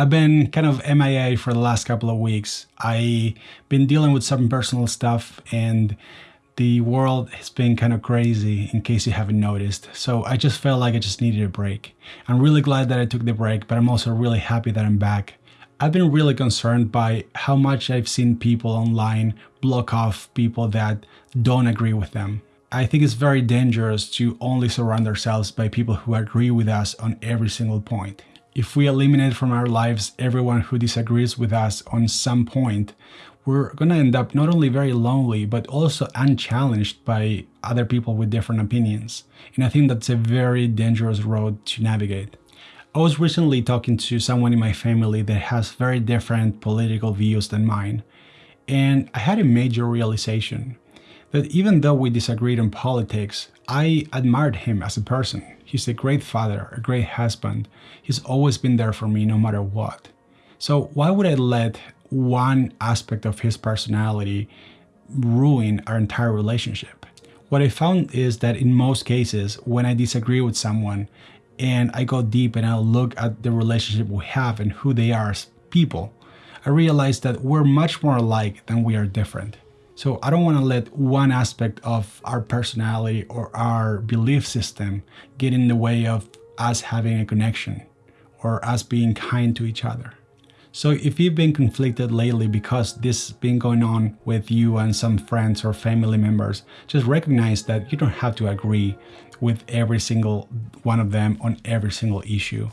I've been kind of MIA for the last couple of weeks. I've been dealing with some personal stuff and the world has been kind of crazy in case you haven't noticed. So I just felt like I just needed a break. I'm really glad that I took the break, but I'm also really happy that I'm back. I've been really concerned by how much I've seen people online block off people that don't agree with them. I think it's very dangerous to only surround ourselves by people who agree with us on every single point. If we eliminate from our lives everyone who disagrees with us on some point, we're going to end up not only very lonely, but also unchallenged by other people with different opinions. And I think that's a very dangerous road to navigate. I was recently talking to someone in my family that has very different political views than mine. And I had a major realization that even though we disagreed on politics, I admired him as a person. He's a great father, a great husband. He's always been there for me no matter what. So why would I let one aspect of his personality ruin our entire relationship. What I found is that in most cases, when I disagree with someone and I go deep and I look at the relationship we have and who they are as people, I realize that we're much more alike than we are different. So I don't want to let one aspect of our personality or our belief system get in the way of us having a connection or us being kind to each other. So if you've been conflicted lately because this has been going on with you and some friends or family members, just recognize that you don't have to agree with every single one of them on every single issue.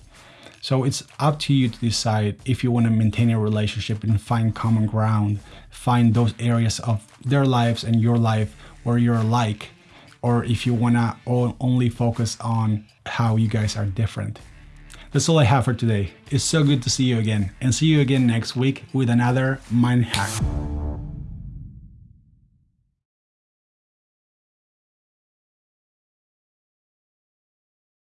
So it's up to you to decide if you want to maintain a relationship and find common ground, find those areas of their lives and your life where you're alike, or if you want to only focus on how you guys are different. That's all I have for today. It's so good to see you again and see you again next week with another mind hack.